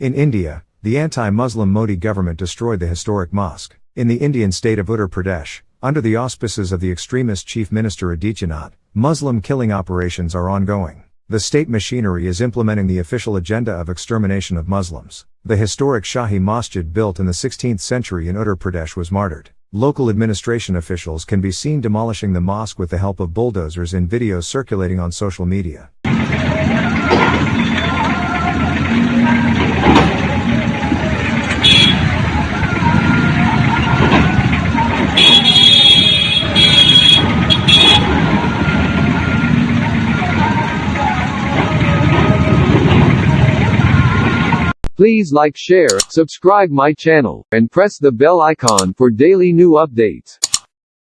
In India, the anti-Muslim Modi government destroyed the historic mosque. In the Indian state of Uttar Pradesh, under the auspices of the extremist Chief Minister Adityanath, Muslim killing operations are ongoing. The state machinery is implementing the official agenda of extermination of Muslims. The historic Shahi Masjid built in the 16th century in Uttar Pradesh was martyred. Local administration officials can be seen demolishing the mosque with the help of bulldozers in videos circulating on social media. Please like share, subscribe my channel, and press the bell icon for daily new updates.